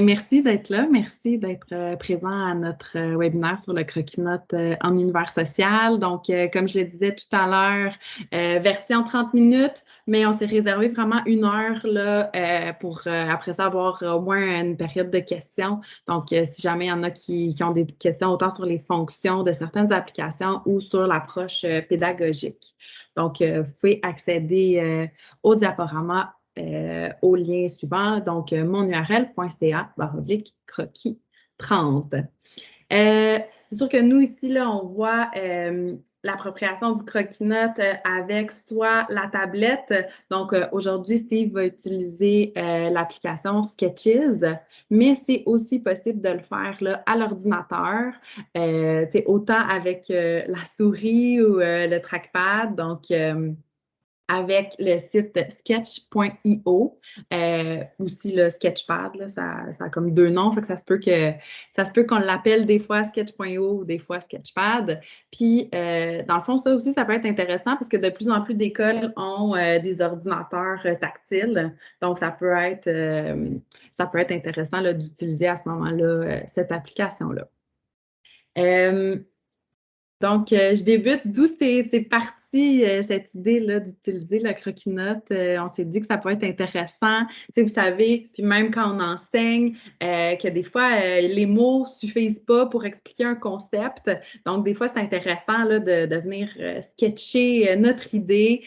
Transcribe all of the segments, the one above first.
Merci d'être là. Merci d'être euh, présent à notre euh, webinaire sur le croquis-notes euh, en univers social. Donc, comme je le disais tout à l'heure, version 30 minutes, mais on s'est réservé vraiment une heure là, pour après ça avoir au moins une période de questions. Donc, si jamais il y en a qui, qui, ont des questions autant sur les fonctions de certaines applications ou sur l'approche pédagogique. Donc, vous pouvez accéder au diaporama euh, au lien suivant, donc euh, monurl.ca baroblique croquis 30. Euh, c'est sûr que nous, ici, là, on voit l'appropriation du croquis-note avec soit la tablette. Donc, aujourd'hui, Steve va utiliser l'application Sketches, mais c'est aussi possible de le faire là, à l'ordinateur, autant avec la souris ou le trackpad. Donc, avec le site sketch.io, euh, aussi le Sketchpad, là, ça, ça, a comme deux noms, fait que ça se peut que ça se peut qu'on l'appelle des fois sketch.io ou des fois Sketchpad. Puis, euh, dans le fond, ça aussi, ça peut être intéressant parce que de plus en plus d'écoles ont euh, des ordinateurs tactiles. Donc, ça peut être, ça peut être intéressant d'utiliser à ce moment-là cette application-là. Donc, je débute d'où c'est parti euh, cette idée-là d'utiliser la croquis-note. Euh, on s'est dit que ça peut être intéressant. Vous savez, puis même quand on enseigne, euh, que des fois, les mots ne suffisent pas pour expliquer un concept. Donc, des fois, c'est intéressant là, de, de, venir sketcher notre idée,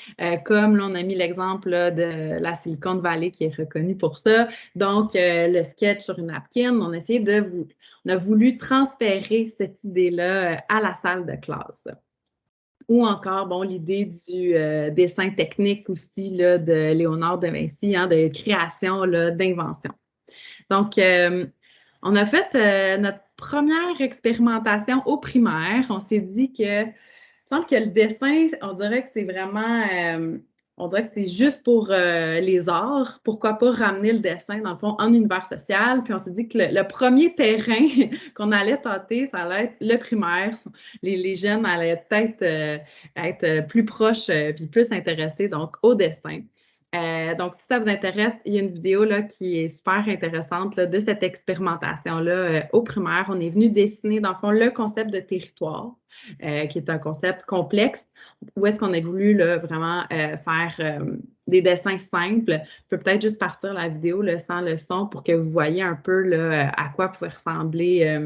comme là, on a mis l'exemple de la Silicon Valley qui est reconnue pour ça. Donc, le sketch sur une napkin, on a essayé de on a voulu transférer cette idée-là à la salle de classe ou encore, bon, l'idée du euh, dessin technique aussi là, de Léonard de Vinci, hein, de création, d'invention. Donc, euh, on a fait euh, notre première expérimentation au primaire. On s'est dit que, il semble que le dessin, on dirait que c'est vraiment on dirait que c'est juste pour euh, les arts. Pourquoi pas ramener le dessin, dans le fond, en univers social? Puis on s'est dit que le, premier terrain qu'on allait tenter, ça allait être le primaire. Les, jeunes allaient peut-être euh, être plus proches euh, puis plus intéressés donc au dessin. Euh, donc, si ça vous intéresse, il y a une vidéo là, qui est super intéressante de cette expérimentation-là euh, au primaire. On est venu dessiner, dans le fond, le concept de territoire, euh, qui est un concept complexe, où est-ce qu'on a voulu là, vraiment faire des dessins simples. Je peux peut-être juste partir la vidéo là, sans le son pour que vous voyez un peu là, à quoi pouvaient ressembler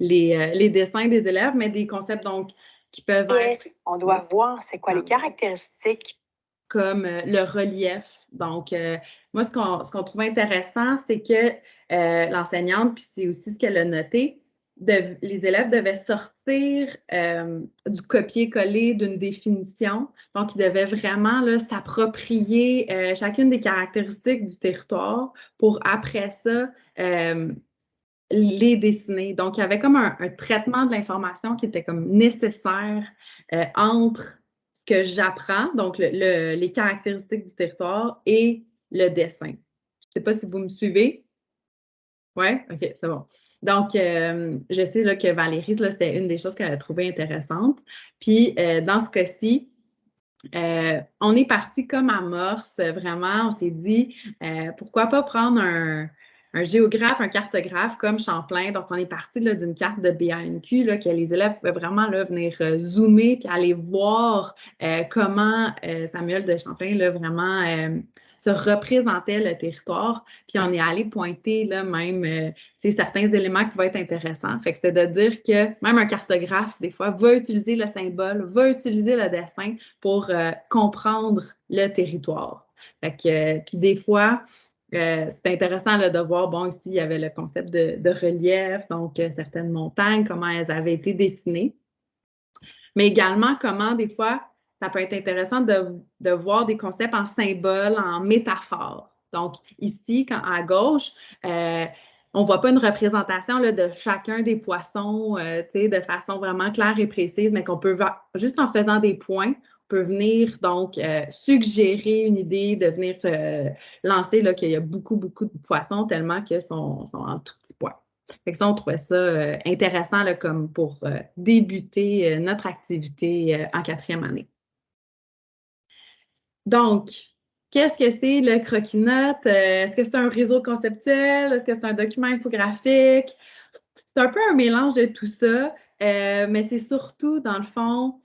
les, les, dessins des élèves, mais des concepts donc qui peuvent être... On doit voir c'est quoi les caractéristiques comme euh, le relief. Donc, euh, moi, ce qu'on trouve intéressant, c'est que euh, l'enseignante, puis c'est aussi ce qu'elle a noté, les élèves devaient sortir du copier-coller d'une définition. Donc, ils devaient vraiment s'approprier chacune des caractéristiques du territoire pour, après ça, les dessiner. Donc, il y avait comme un traitement de l'information qui était comme nécessaire entre que j'apprends, donc les caractéristiques du territoire et le dessin. Je ne sais pas si vous me suivez. Oui? OK, c'est bon. Donc, euh, je sais que Valérie, c'était une des choses qu'elle a trouvé intéressante. Puis, euh, dans ce cas-ci, euh, on est parti comme amorce, vraiment. On s'est dit, pourquoi pas prendre un, un géographe, un cartographe comme Champlain. Donc, on est parti d'une carte de BANQ là, que les élèves pouvaient vraiment là, venir euh, zoomer puis aller voir euh, comment euh, Samuel de Champlain là, vraiment se représentait le territoire. Puis on est allé pointer là, même certains éléments qui vont être intéressants. Fait que c'était de dire que même un cartographe, des fois, va utiliser le symbole, va utiliser le dessin pour comprendre le territoire. Fait que, puis des fois, euh, c'est intéressant de voir, bon, ici, il y avait le concept de, relief, donc euh, certaines montagnes, comment elles avaient été dessinées. Mais également, comment des fois, ça peut être intéressant de, voir des concepts en symboles, en métaphores. Donc, ici, à gauche, euh, on ne voit pas une représentation là, de chacun des poissons de façon vraiment claire et précise, mais qu'on peut voir juste en faisant des points, peut venir donc euh, suggérer une idée de venir se lancer qu'il y a beaucoup, beaucoup de poissons tellement qu'ils sont, en tout petits points. Fait que ça, on trouvait ça euh, intéressant là, comme pour euh, débuter notre activité en quatrième année. Donc, qu'est-ce que c'est le croquis-notes? Est-ce que c'est un réseau conceptuel? Est-ce que c'est un document infographique? C'est un peu un mélange de tout ça, mais c'est surtout, dans le fond,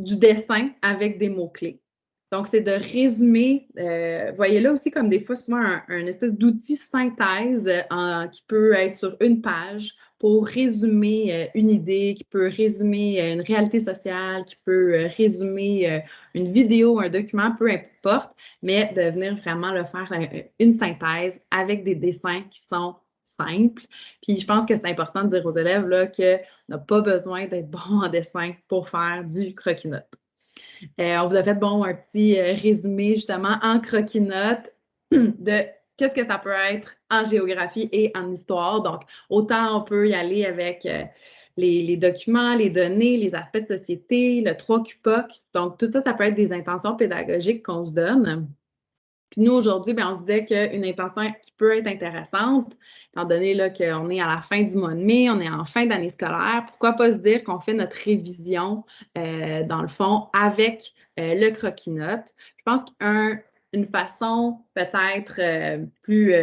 du dessin avec des mots-clés. Donc, c'est de résumer, euh, voyez là aussi comme des fois, souvent un, espèce d'outil synthèse euh, qui peut être sur une page pour résumer euh, une idée, qui peut résumer une réalité sociale, qui peut résumer une vidéo, un document, peu importe, mais de venir vraiment le faire une synthèse avec des dessins qui sont simples. Puis je pense que c'est important de dire aux élèves qu'on n'a pas besoin d'être bon en dessin pour faire du croquis-notes. Euh, on vous a fait bon un petit euh, résumé justement en croquis-notes de qu'est-ce que ça peut être en géographie et en histoire. Donc, autant on peut y aller avec euh, les, documents, les données, les aspects de société, le 3 QPOC. Donc, tout ça, ça peut être des intentions pédagogiques qu'on se donne. Puis nous, aujourd'hui, ben, on se disait qu'une intention qui peut être intéressante, étant donné qu'on est à la fin du mois de mai, on est en fin d'année scolaire, pourquoi pas se dire qu'on fait notre révision, euh, dans le fond, avec euh, le croquis-notes. Je pense qu'une façon peut-être euh, plus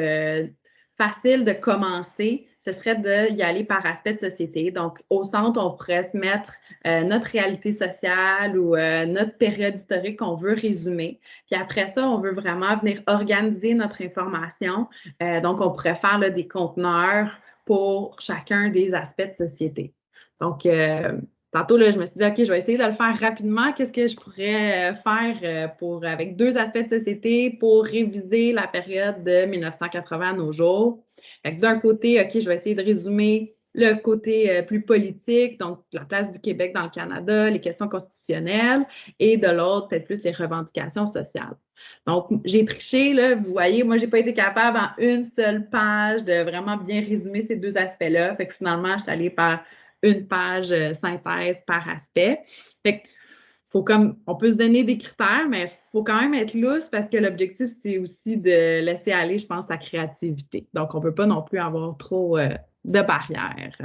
facile de commencer, ce serait d'y aller par aspect de société. Donc, au centre, on pourrait se mettre euh, notre réalité sociale ou euh, notre période historique qu'on veut résumer. Puis après ça, on veut vraiment venir organiser notre information. Euh, donc, on pourrait faire des conteneurs pour chacun des aspects de société. Donc, Tantôt, là, je me suis dit, OK, je vais essayer de le faire rapidement. Qu'est-ce que je pourrais euh, faire euh, pour, avec deux aspects de société pour réviser la période de 1980 à nos jours? D'un côté, OK, je vais essayer de résumer le côté euh, plus politique, donc la place du Québec dans le Canada, les questions constitutionnelles, et de l'autre, peut-être plus les revendications sociales. Donc, j'ai triché, là, vous voyez, moi, je n'ai pas été capable en une seule page de vraiment bien résumer ces deux aspects-là. Fait que finalement, je suis allée par une page euh, synthèse par aspect. Fait faut comme, on peut se donner des critères, mais il faut quand même être lousse parce que l'objectif, c'est aussi de laisser aller, je pense, sa créativité. Donc, on ne peut pas non plus avoir trop euh, de barrières.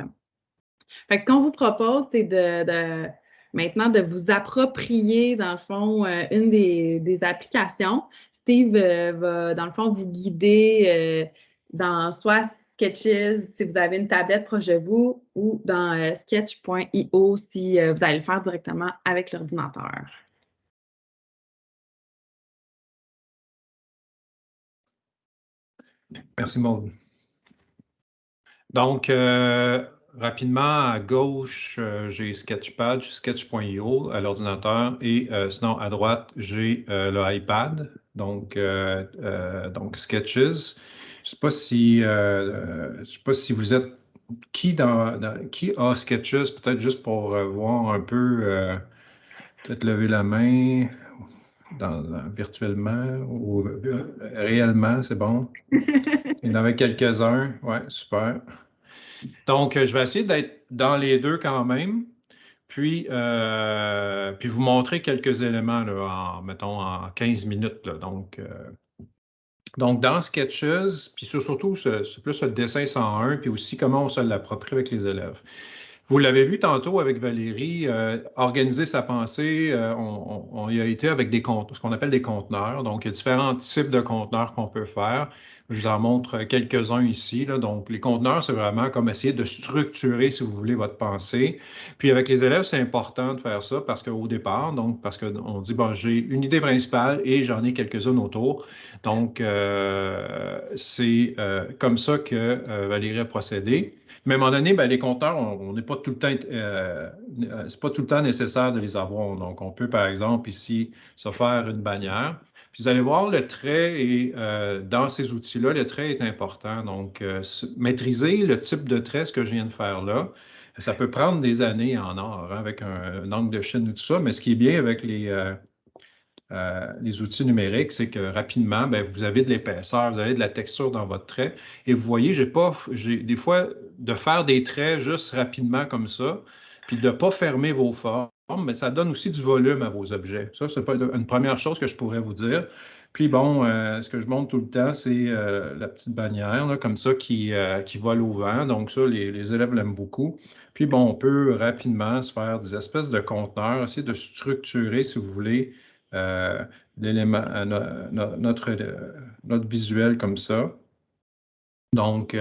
Fait que qu'on vous propose, c'est de, maintenant de vous approprier, dans le fond, euh, une des, applications. Steve va, dans le fond, vous guider dans soit Sketches si vous avez une tablette proche de vous ou dans euh, sketch.io si euh, vous allez le faire directement avec l'ordinateur. Merci Maud. Donc, euh, rapidement, à gauche, j'ai Sketchpad, sketch.io à l'ordinateur et sinon à droite, j'ai le iPad, donc, donc Sketches. Je ne sais pas si euh, sais pas si vous êtes qui dans, qui a Sketches, peut-être juste pour euh, voir un peu, euh, peut-être lever la main dans, virtuellement ou réellement, c'est bon? Il y en avait quelques-uns. Oui, super. Donc, je vais essayer d'être dans les deux quand même. Puis, puis vous montrer quelques éléments, là, en, mettons, en 15 minutes. donc, donc, dans Sketches, puis surtout, c'est plus le dessin 101, puis aussi comment on se l'approprie avec les élèves. Vous l'avez vu tantôt avec Valérie, euh, organiser sa pensée, euh, on, y a été avec des ce qu'on appelle des conteneurs. Donc, il y a différents types de conteneurs qu'on peut faire. Je vous en montre quelques-uns ici. Donc, les conteneurs, c'est vraiment comme essayer de structurer, si vous voulez, votre pensée. Puis, avec les élèves, c'est important de faire ça parce qu'au départ, donc, parce qu'on dit, bon, j'ai une idée principale et j'en ai quelques-unes autour. Donc, euh, c'est comme ça que Valérie a procédé. Mais à un moment donné, ben, les compteurs, on n'est pas tout le temps, euh, c'est pas tout le temps nécessaire de les avoir. Donc, on peut, par exemple, ici, se faire une bannière. Puis vous allez voir, le trait est, euh, dans ces outils-là, le trait est important. Donc, euh, maîtriser le type de trait, ce que je viens de faire là, ça peut prendre des années en or, hein, avec un, angle de chaîne ou tout ça, mais ce qui est bien avec les, euh, les outils numériques, c'est que rapidement, ben, vous avez de l'épaisseur, vous avez de la texture dans votre trait. Et vous voyez, j'ai pas, des fois, de faire des traits juste rapidement comme ça, puis de ne pas fermer vos formes, mais ça donne aussi du volume à vos objets. Ça, c'est une première chose que je pourrais vous dire. Puis bon, euh, ce que je montre tout le temps, c'est euh, la petite bannière, comme ça, qui, qui vole au vent. Donc ça, les, les élèves l'aiment beaucoup. Puis bon, on peut rapidement se faire des espèces de conteneurs, essayer de structurer, si vous voulez, l'élément, notre, notre visuel comme ça. Donc,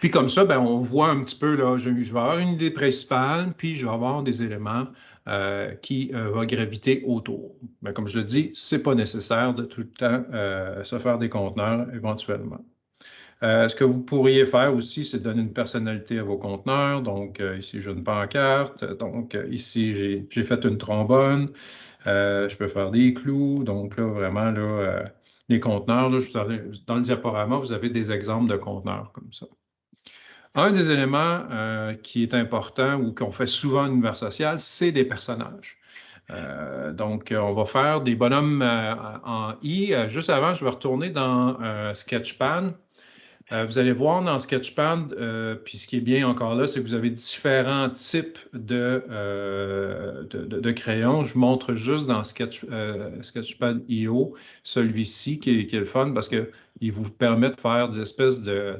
puis comme ça, ben, on voit un petit peu, là, je, vais avoir une idée principale, puis je vais avoir des éléments euh, qui euh, vont graviter autour. Mais comme je le dis, ce n'est pas nécessaire de tout le temps euh, se faire des conteneurs éventuellement. ce que vous pourriez faire aussi, c'est donner une personnalité à vos conteneurs. Donc, ici, j'ai une pancarte. Donc, ici, j'ai fait une trombone. je peux faire des clous. Donc, là, vraiment, là, les conteneurs, là, dans le diaporama, vous avez des exemples de conteneurs comme ça. Un des éléments euh, qui est important ou qu'on fait souvent en univers social, c'est des personnages. Euh, donc, on va faire des bonhommes euh, en I. juste avant, je vais retourner dans Sketchpad. vous allez voir dans Sketchpad, puis ce qui est bien encore là, c'est que vous avez différents types de, de, crayons. Je vous montre juste dans Sketch, Sketchpad IO celui-ci qui, est le fun parce qu'il vous permet de faire des espèces de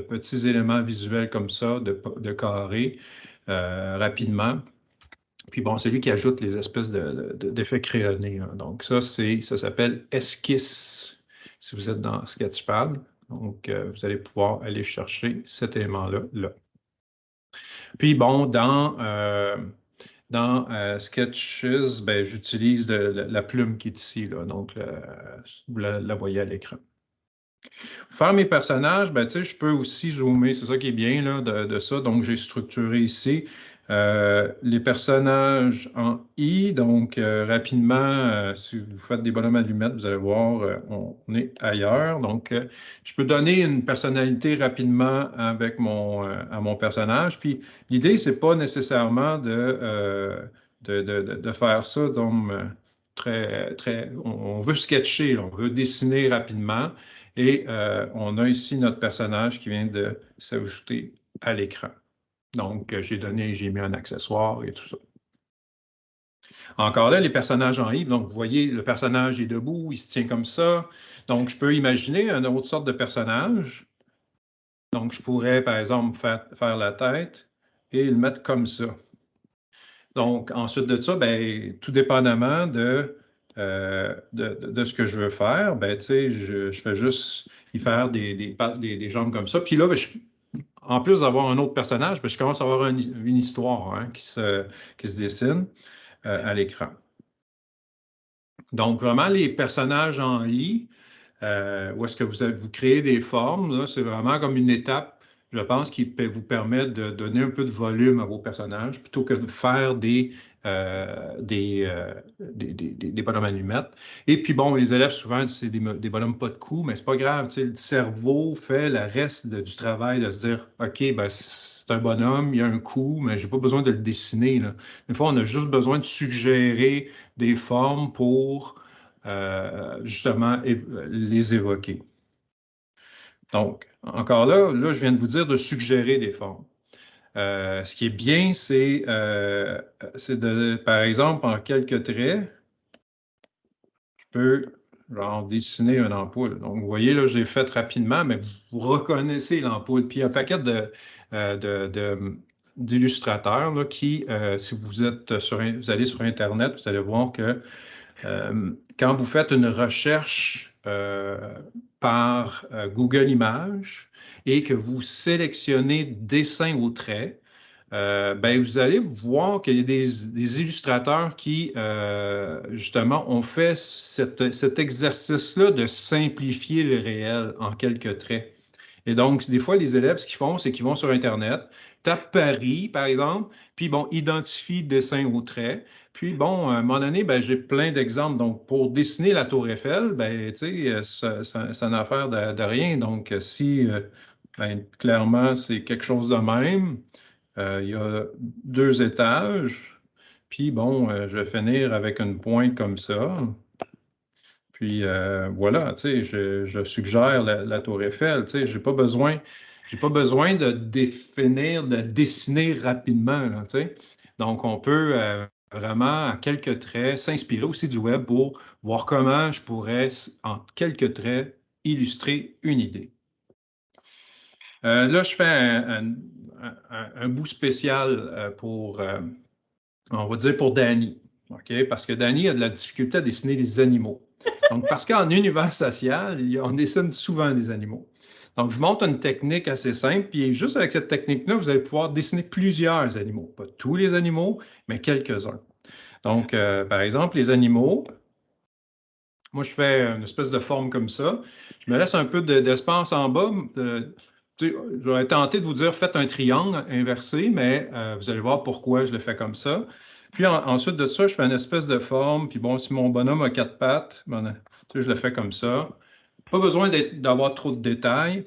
petits éléments visuels comme ça, de, de carrés, euh, rapidement. Puis bon, c'est lui qui ajoute les espèces d'effets de, crayonnés. Hein. Donc ça, ça s'appelle esquisse si vous êtes dans Sketchpad. Donc, euh, vous allez pouvoir aller chercher cet élément-là. Là. Puis bon, dans, euh, dans Sketches, ben, j'utilise la, plume qui est ici. Donc, vous la voyez à l'écran. Faire mes personnages, ben, je peux aussi zoomer, c'est ça qui est bien là, de, ça. Donc, j'ai structuré ici euh, les personnages en I. Donc, euh, rapidement, euh, si vous faites des bonhommes allumettes, vous allez voir, on, est ailleurs. Donc, je peux donner une personnalité rapidement à mon personnage. Puis, l'idée, c'est pas nécessairement de, de, de, faire ça. Très, très, on, veut sketcher, on veut dessiner rapidement. Et euh, on a ici notre personnage qui vient de s'ajouter à l'écran. Donc, euh, j'ai donné, j'ai mis un accessoire et tout ça. Encore là, les personnages en I, donc vous voyez, le personnage est debout, il se tient comme ça. Donc, je peux imaginer une autre sorte de personnage. Donc, je pourrais, par exemple, faire, faire la tête et le mettre comme ça. Donc, ensuite de ça, ben, tout dépendamment de euh, de, ce que je veux faire, ben, je, je fais juste y faire des, des, jambes comme ça. Puis là, ben, en plus d'avoir un autre personnage, ben, je commence à avoir une, histoire hein, qui, se, qui se dessine euh, à l'écran. Donc, vraiment, les personnages en lit, euh, où est-ce que vous, vous créez des formes, c'est vraiment comme une étape je pense qu'il peut vous permettre de donner un peu de volume à vos personnages plutôt que de faire des, euh, euh, des, des, des, bonhommes allumettes. Et puis, bon, les élèves, souvent, c'est des, des, bonhommes pas de coups, mais c'est pas grave. Le cerveau fait le reste du travail de se dire OK, ben, c'est un bonhomme, il y a un coup, mais j'ai pas besoin de le dessiner. Là. Des fois, on a juste besoin de suggérer des formes pour euh, justement les évoquer. Donc, encore là, là, je viens de vous dire de suggérer des formes. Euh, ce qui est bien, euh, c'est de, par exemple, en quelques traits, je peux genre, dessiner une ampoule. Donc, vous voyez, là, je l'ai fait rapidement, mais vous reconnaissez l'ampoule. Puis, il y a un paquet euh, d'illustrateurs qui, si vous, êtes sur, vous allez sur Internet, vous allez voir que quand vous faites une recherche par Google Images, et que vous sélectionnez dessin au trait, euh, ben, vous allez voir qu'il y a des, illustrateurs qui, euh, justement, ont fait cet exercice-là de simplifier le réel en quelques traits. Et donc, des fois, les élèves, ce qu'ils font, c'est qu'ils vont sur Internet, tapent Paris, par exemple, puis, bon, identifient dessin au trait. Puis, bon, à un moment donné, ben, j'ai plein d'exemples. Donc, pour dessiner la Tour Eiffel, ben, tu sais, ça, n'a affaire de, rien. Donc, si ben, clairement, c'est quelque chose de même. Euh, il y a deux étages. Puis bon, euh, je vais finir avec une pointe comme ça. Puis euh, voilà, tu sais, je, suggère la, tour Eiffel. Tu sais, j'ai pas besoin, j'ai pas besoin de définir, de dessiner rapidement. Donc, on peut vraiment, à quelques traits, s'inspirer aussi du web pour voir comment je pourrais, en quelques traits, illustrer une idée. Euh, là, je fais un, bout spécial euh, pour, euh, on va dire pour Danny. Parce que Danny a de la difficulté à dessiner des animaux. Donc, parce qu'en univers social, on dessine souvent des animaux. Donc, je montre une technique assez simple, puis juste avec cette technique-là, vous allez pouvoir dessiner plusieurs animaux. Pas tous les animaux, mais quelques-uns. Donc, euh, par exemple, les animaux, moi, je fais une espèce de forme comme ça. Je me laisse un peu d'espace en bas. J'aurais tenté de vous dire, faites un triangle inversé, mais euh, vous allez voir pourquoi je le fais comme ça. Puis ensuite de ça, je fais une espèce de forme. Puis bon, si mon bonhomme a quatre pattes, ben, je le fais comme ça. Pas besoin d'avoir trop de détails.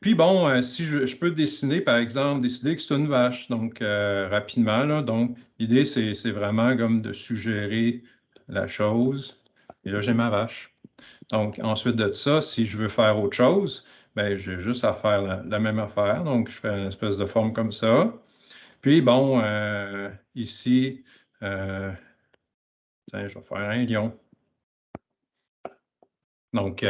Puis bon, euh, si je, peux dessiner, par exemple, décider que c'est une vache, donc euh, rapidement, donc l'idée, c'est vraiment comme de suggérer la chose. Et là, j'ai ma vache. Donc, ensuite de ça, si je veux faire autre chose, ben, j'ai juste à faire la, même affaire. Donc, je fais une espèce de forme comme ça. Puis, bon, euh, ici, je vais faire un lion. Donc,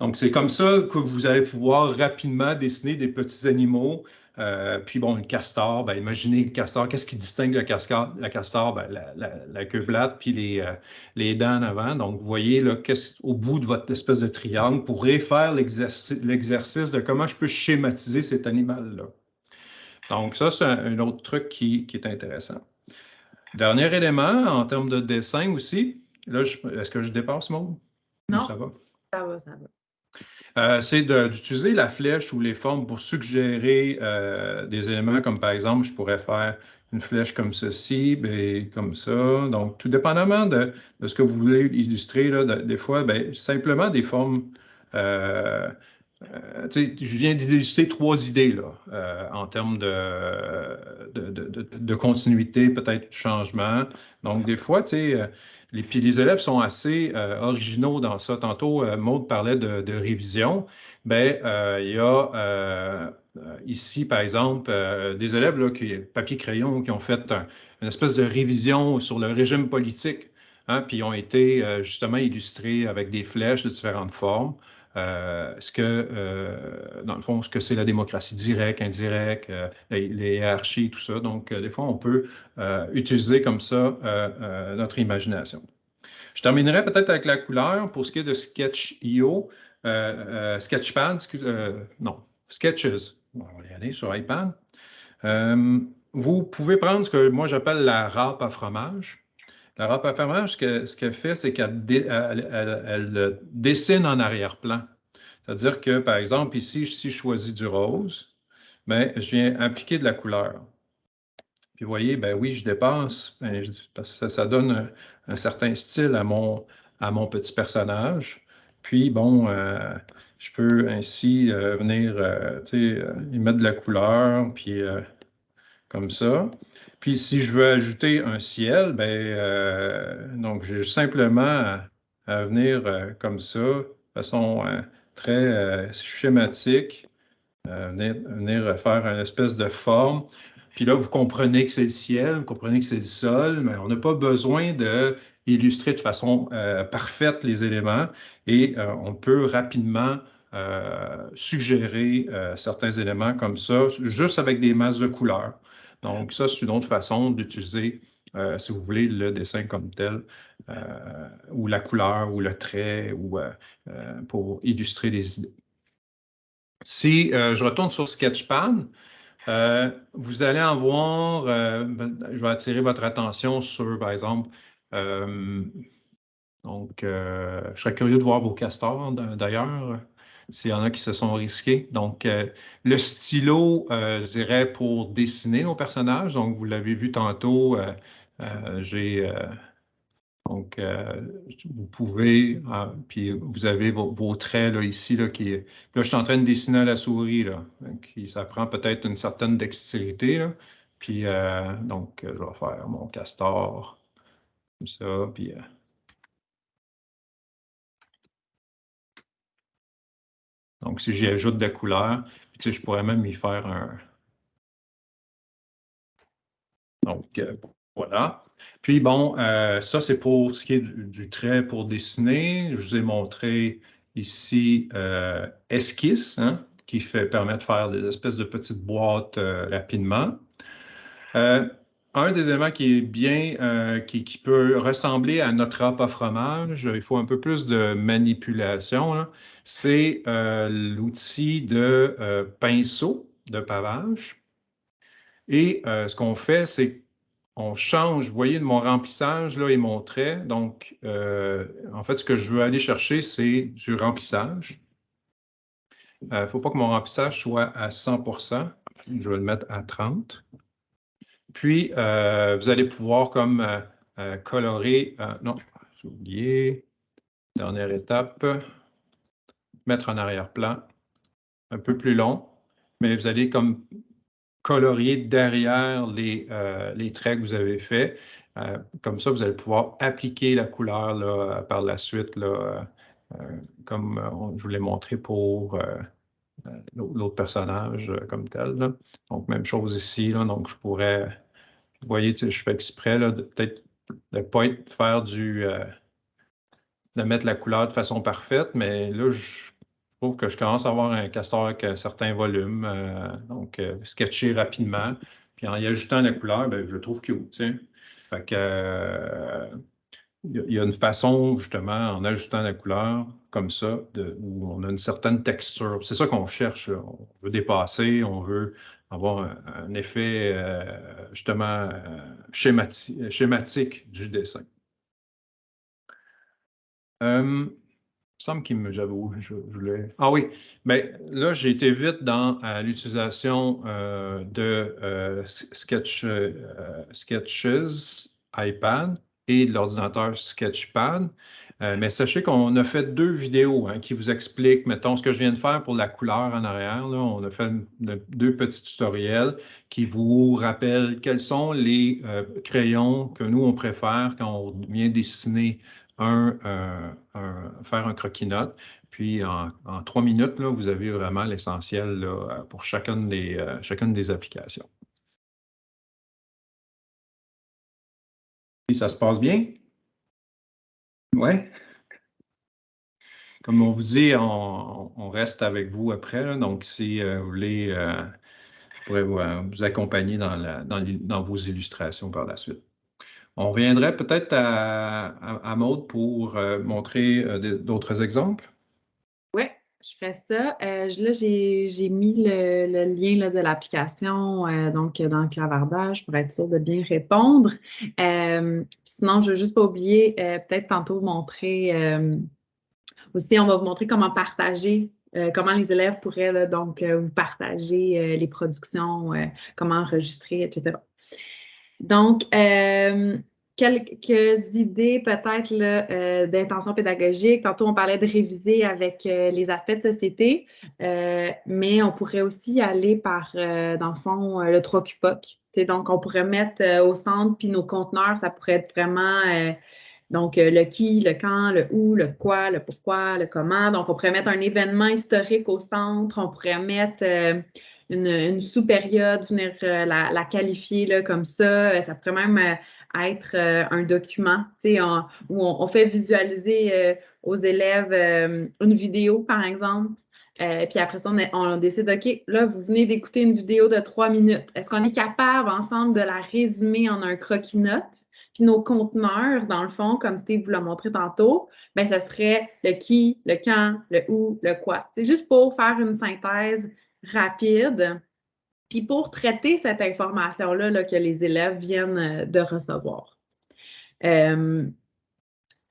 donc, c'est comme ça que vous allez pouvoir rapidement dessiner des petits animaux. Euh, puis bon, un castor, ben, imaginez le castor, qu'est-ce qui distingue le castor? La castor, ben, la, queue plate, puis les, euh, les, dents en avant. Donc, vous voyez là, au bout de votre espèce de triangle, vous pourrez l'exercice de comment je peux schématiser cet animal-là. Donc, ça, c'est un, autre truc qui, est intéressant. Dernier élément, en termes de dessin aussi, là, est-ce que je dépasse, Maud? Non, ça va? Ça va, ça va. Euh, c'est d'utiliser la flèche ou les formes pour suggérer euh, des éléments comme par exemple, je pourrais faire une flèche comme ceci, ben, comme ça. Donc, tout dépendamment de, ce que vous voulez illustrer, là, des fois, ben, simplement des formes euh, euh, je viens d'illustrer trois idées là, euh, en termes de, continuité, peut-être changement. Donc, des fois, euh, les, puis les élèves sont assez originaux dans ça. Tantôt, Maude parlait de, révision. Bien, il y a ici, par exemple, des élèves, qui, papier-crayon, qui ont fait une espèce de révision sur le régime politique, hein, puis ont été justement illustrés avec des flèches de différentes formes. Euh, ce que, euh, dans le fond, ce que c'est la démocratie directe, indirecte, euh, les, hiérarchies, tout ça. Donc, des fois, on peut utiliser comme ça notre imagination. Je terminerai peut-être avec la couleur pour ce qui est de Sketch.io, Sketchpad, non, Sketches. On va y aller sur iPad. vous pouvez prendre ce que moi j'appelle la râpe à fromage. La râpe à ce qu'elle fait, c'est qu'elle dessine en arrière-plan. C'est-à-dire que, par exemple, ici, si je choisis du rose, ben, je viens appliquer de la couleur. Puis vous voyez, ben oui, je dépasse, ben, que ça, donne un, certain style à mon, petit personnage. Puis, bon, euh, je peux ainsi euh, venir, euh, y mettre de la couleur, puis comme ça. Puis si je veux ajouter un ciel, ben, euh, donc j'ai simplement à, venir euh, comme ça, de façon euh, très schématique, venir, faire une espèce de forme. Puis là, vous comprenez que c'est le ciel, vous comprenez que c'est le sol, mais on n'a pas besoin de illustrer de façon parfaite les éléments et on peut rapidement suggérer certains éléments comme ça, juste avec des masses de couleurs. Donc, ça, c'est une autre façon d'utiliser, euh, si vous voulez, le dessin comme tel, euh, ou la couleur, ou le trait, ou euh, pour illustrer des idées. Si je retourne sur Sketchpad, vous allez en voir, ben, je vais attirer votre attention sur, par exemple, donc, je serais curieux de voir vos castors, d'ailleurs s'il y en a qui se sont risqués. Donc, euh, le stylo, euh, je dirais, pour dessiner nos personnages. Donc, vous l'avez vu tantôt, euh, j'ai... donc, vous pouvez, puis vous avez vos, traits là, ici, là, qui... Là, je suis en train de dessiner à la souris, là. Qui, ça prend peut-être une certaine dextérité, là. Puis, donc, je vais faire mon castor, comme ça, puis... Donc, si j'y ajoute de la couleur, je pourrais même y faire un... Donc, euh, voilà. Puis, bon, euh, ça, c'est pour ce qui est du, trait pour dessiner. Je vous ai montré ici euh, Esquisse, hein, qui fait, permet de faire des espèces de petites boîtes rapidement. Un des éléments qui est bien, euh, qui, peut ressembler à notre rap à fromage, il faut un peu plus de manipulation, c'est euh, l'outil de euh, pinceau de pavage. Et ce qu'on fait, c'est qu'on change, vous voyez, mon remplissage là, et mon trait. Donc, en fait, ce que je veux aller chercher, c'est du remplissage. Il ne faut pas que mon remplissage soit à 100% Je vais le mettre à 30 puis, euh, vous allez pouvoir comme euh, euh, colorer, non, j'ai oublié, dernière étape, mettre en arrière-plan, un peu plus long, mais vous allez comme colorier derrière les, les traits que vous avez faits. comme ça, vous allez pouvoir appliquer la couleur par la suite, comme je vous l'ai montré pour l'autre personnage comme tel. Donc, même chose ici. donc, je pourrais vous voyez, je fais exprès de peut-être de ne pas faire du. Euh, de mettre la couleur de façon parfaite, mais là, je trouve que je commence à avoir un castor avec un certain volume. Euh, donc, euh, sketcher rapidement. Puis en y ajoutant la couleur, ben, je trouve cute. Fait que. il y a une façon, justement, en ajoutant la couleur comme ça, où on a une certaine texture. C'est ça qu'on cherche. On veut dépasser, on veut avoir un, effet euh, justement euh, schématique, du dessin. Euh, il semble qu'il me, j'avoue, je, voulais. Ah oui, mais là, j'ai été vite dans l'utilisation de Sketch, Sketches iPad et de l'ordinateur Sketchpad. Euh, mais sachez qu'on a fait deux vidéos hein, qui vous expliquent, mettons, ce que je viens de faire pour la couleur en arrière. on a fait deux petits tutoriels qui vous rappellent quels sont les euh, crayons que nous, on préfère quand on vient dessiner un, euh, faire un croquis-note. Puis en, trois minutes, là, vous avez vraiment l'essentiel pour chacune des, chacune des applications. ça se passe bien? Oui. Comme on vous dit, on, reste avec vous après. donc, si euh, vous voulez, euh, je pourrais euh, vous, accompagner dans, vos illustrations par la suite. On reviendrait peut-être à, à, Maude pour montrer d'autres exemples. Oui, je ferai ça. là, j'ai mis le, lien de l'application dans le clavardage pour être sûr de bien répondre. Sinon, je veux juste pas oublier, peut-être tantôt montrer aussi, on va vous montrer comment partager, euh, comment les élèves pourraient donc euh, vous partager euh, les productions, comment enregistrer, etc. Donc, quelques idées peut-être d'intention pédagogique. Tantôt, on parlait de réviser avec les aspects de société, mais on pourrait aussi aller par, dans le fond, le 3 QPOC. Donc, on pourrait mettre au centre, puis nos conteneurs, ça pourrait être vraiment donc, euh, le qui, le quand, le où, le quoi, le pourquoi, le comment. Donc, on pourrait mettre un événement historique au centre. On pourrait mettre euh, une, sous-période, venir euh, la, qualifier là, comme ça. Ça pourrait même être un document où on, fait visualiser aux élèves une vidéo, par exemple. puis après ça, on, décide, OK, là, vous venez d'écouter une vidéo de trois minutes. Est-ce qu'on est capable ensemble de la résumer en un croquis-notes? Puis nos conteneurs, dans le fond, comme Steve vous l'a montré tantôt, bien, ce serait le qui, le quand, le où, le quoi. C'est juste pour faire une synthèse rapide, puis pour traiter cette information-là que les élèves viennent euh, de recevoir. Euh,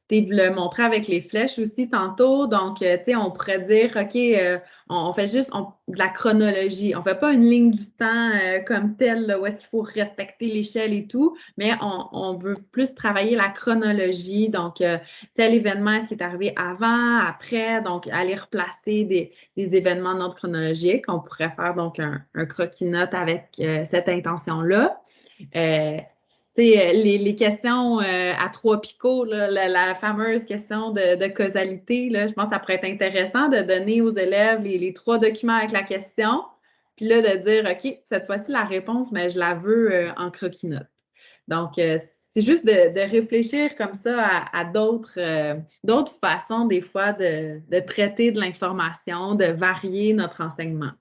Steve le montrait avec les flèches aussi tantôt. Donc, euh, tu sais, on pourrait dire, OK, euh, on, fait juste de la chronologie. On ne fait pas une ligne du temps euh, comme telle, où est-ce qu'il faut respecter l'échelle et tout, mais on, veut plus travailler la chronologie. Donc, tel événement, est-ce qui est arrivé avant, après? Donc, aller replacer des, événements de notre chronologique. On pourrait faire donc un, un croquis-note avec cette intention-là. Euh, les, questions euh, à trois picots, la, fameuse question de, causalité, je pense que ça pourrait être intéressant de donner aux élèves les, trois documents avec la question, puis là, de dire, OK, cette fois-ci, la réponse, mais je la veux euh, en croquis-notes. Donc, c'est juste de, réfléchir comme ça à, d'autres façons, des fois, de traiter de l'information, de varier notre enseignement.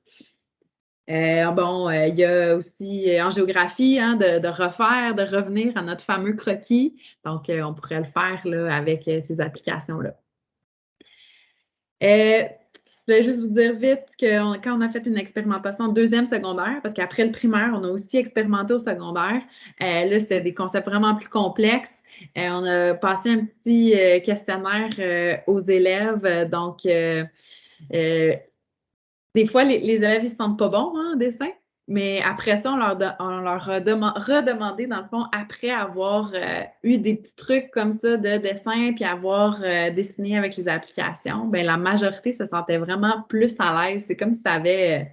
Euh, bon, il y a aussi en géographie hein, de, refaire, de revenir à notre fameux croquis. Donc, on pourrait le faire là, avec ces applications-là. Je voulais juste vous dire vite que quand on a fait une expérimentation en deuxième secondaire, parce qu'après le primaire, on a aussi expérimenté au secondaire, euh, là, c'était des concepts vraiment plus complexes. Euh, on a passé un petit euh, questionnaire aux élèves. Donc, des fois, les, élèves, ils se sentent pas bons hein, en dessin. Mais après ça, on leur, a redemandé, dans le fond, après avoir euh, eu des petits trucs comme ça de dessin, puis avoir euh, dessiné avec les applications, bien, la majorité se sentait vraiment plus à l'aise. C'est comme si ça avait euh,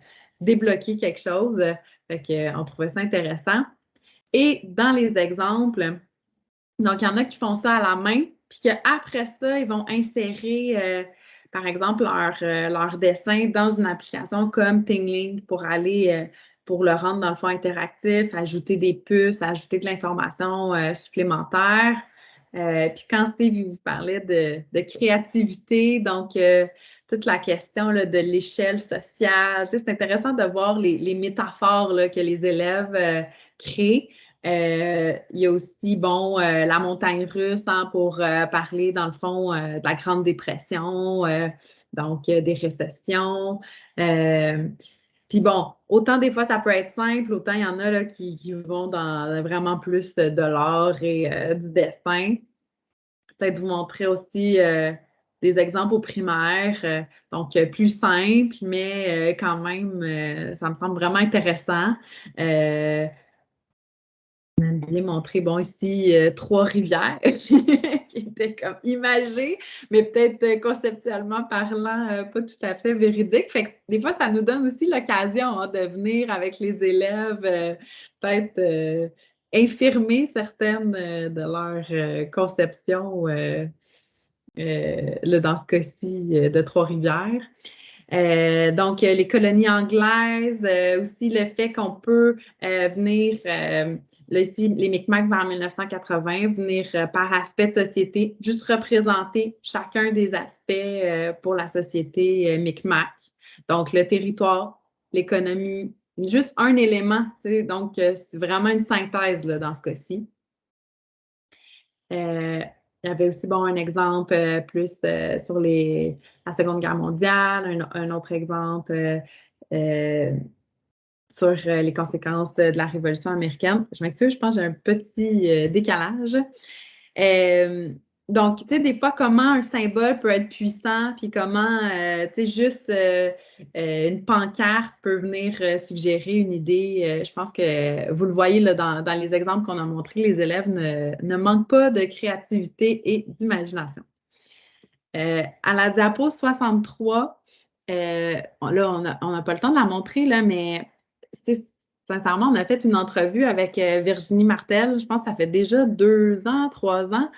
débloqué quelque chose. Fait qu'on trouvait ça intéressant. Et dans les exemples, donc, il y en a qui font ça à la main, puis qu'après ça, ils vont insérer, par exemple, leur, leur, dessin dans une application comme Tingling pour aller pour le rendre dans le fond interactif, ajouter des puces, ajouter de l'information euh, supplémentaire. Euh, puis quand Steve vous parlait de, créativité, donc euh, toute la question de l'échelle sociale, c'est intéressant de voir les, métaphores que les élèves créent. Il y a aussi, bon, la montagne russe hein, pour parler, dans le fond, de la Grande Dépression, donc des récessions. Puis bon, autant des fois ça peut être simple, autant il y en a là, qui, vont dans vraiment plus de l'art et euh, du dessin. Peut-être vous montrer aussi euh, des exemples au primaire, euh, donc plus simples, mais quand même, ça me semble vraiment intéressant bien montré, bon, ici, euh, Trois-Rivières, qui était comme imagé, mais peut-être euh, conceptuellement parlant, euh, pas tout à fait véridique. Fait que des fois, ça nous donne aussi l'occasion hein, de venir avec les élèves, peut-être infirmer certaines de leurs conceptions, dans ce cas-ci, de Trois-Rivières. donc, les colonies anglaises, aussi le fait qu'on peut venir Là, ici, les Micmacs vers 1980, venir euh, par aspect de société, juste représenter chacun des aspects euh, pour la société euh, Micmac. Donc, le territoire, l'économie, juste un élément. Donc, c'est vraiment une synthèse dans ce cas-ci. il y avait aussi bon, un exemple plus sur la Seconde Guerre mondiale, un autre exemple sur euh, les conséquences de, la Révolution américaine. Je m'excuse, je pense que j'ai un petit euh, décalage. Euh, donc, tu sais, des fois, comment un symbole peut être puissant, puis comment, tu sais, juste une pancarte peut venir suggérer une idée. je pense que vous le voyez là, dans, les exemples qu'on a montrés, les élèves ne, manquent pas de créativité et d'imagination. à la diapo 63, là, on n'a pas le temps de la montrer, là, mais sincèrement, on a fait une entrevue avec euh, Virginie Martel, je pense que ça fait déjà deux ans, trois ans.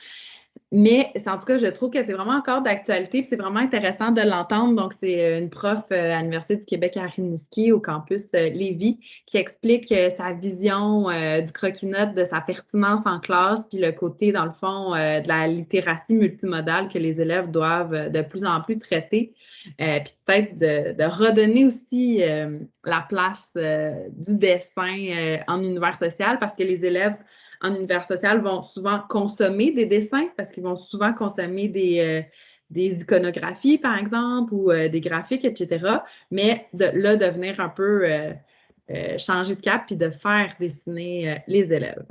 Mais en tout cas, je trouve que c'est vraiment encore d'actualité, c'est vraiment intéressant de l'entendre. Donc, c'est euh, une prof euh, à l'Université du Québec à Rimouski, au campus euh, Lévis, qui explique sa vision du croquis-note, de sa pertinence en classe, puis le côté, dans le fond, de la littératie multimodale que les élèves doivent de plus en plus traiter. puis peut-être de, redonner aussi la place du dessin en univers social, parce que les élèves en univers social vont souvent consommer des dessins parce qu'ils vont souvent consommer des, euh, des iconographies, par exemple, ou euh, des graphiques, etc. Mais là, de venir un peu euh, changer de cap puis de faire dessiner les élèves.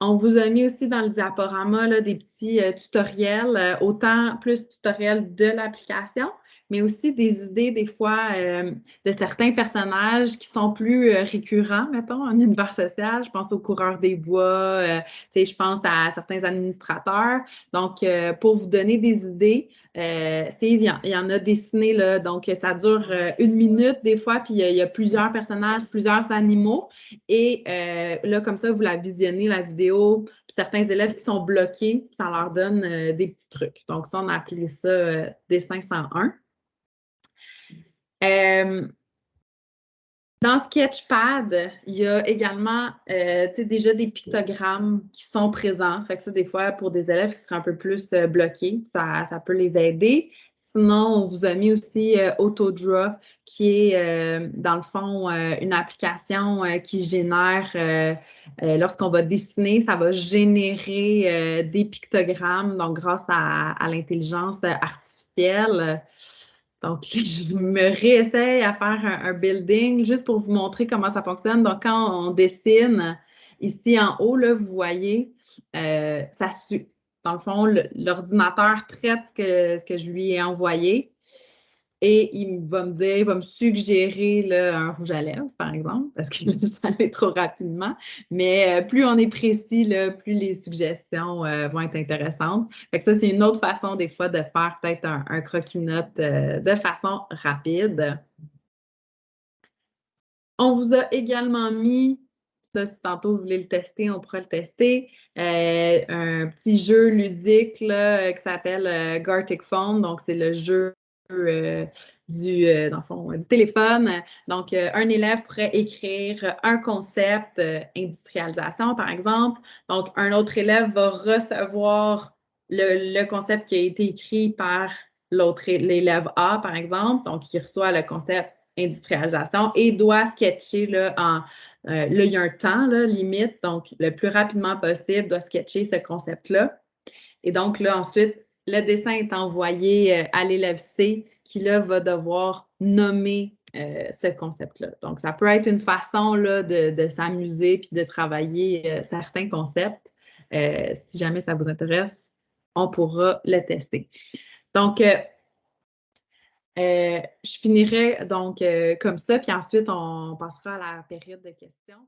On vous a mis aussi dans le diaporama là, des petits tutoriels, autant plus tutoriels de l'application, mais aussi des idées des fois euh, de certains personnages qui sont plus euh, récurrents, mettons, en univers social. Je pense aux coureurs des bois, euh, je pense à certains administrateurs. Donc, pour vous donner des idées, Steve, il y, en a dessiné, là, donc ça dure une minute des fois, puis il y, a plusieurs personnages, plusieurs animaux. Et là, comme ça, vous la visionnez, la vidéo, certains élèves qui sont bloqués, ça leur donne des petits trucs. Donc, ça, on a appelé ça dessin 101. Euh, Dans Sketchpad, il y a également euh, déjà des pictogrammes qui sont présents. Fait que ça, des fois, pour des élèves qui seraient un peu plus euh, bloqués, ça, peut les aider. Sinon, on vous a mis aussi euh, Autodraw, qui est, dans le fond, une application qui génère, lorsqu'on va dessiner, ça va générer des pictogrammes, donc grâce à l'intelligence artificielle. Donc, je me réessaye à faire un, building juste pour vous montrer comment ça fonctionne. Donc, quand on dessine, ici en haut, là, vous voyez, euh, ça Dans le fond, l'ordinateur traite ce que je lui ai envoyé et il va me dire, il va me suggérer un rouge à lèvres, par exemple, parce que ça allait trop rapidement. Mais euh, plus on est précis, plus les suggestions euh, vont être intéressantes. Fait que ça, c'est une autre façon, des fois, de faire peut-être un, croquis-note euh, de façon rapide. On vous a également mis ça, si tantôt vous voulez le tester, on pourra le tester. un petit jeu ludique qui s'appelle Gartic Phone. Donc, c'est le jeu euh, du, euh, du téléphone. Donc, euh, un élève pourrait écrire un concept, industrialisation par exemple. Donc, un autre élève va recevoir le, concept qui a été écrit par l'élève A, par exemple. Donc, il reçoit le concept industrialisation et doit sketcher là, en là, il y a un temps limite, donc le plus rapidement possible, doit sketcher ce concept-là. Et donc, là, ensuite, le dessin est envoyé euh, à l'élève C qui, là, va devoir nommer euh, ce concept-là. Donc, ça peut être une façon de, s'amuser puis de travailler euh, certains concepts. si jamais ça vous intéresse, on pourra le tester. Donc, je finirai donc comme ça, puis ensuite, on passera à la période de questions.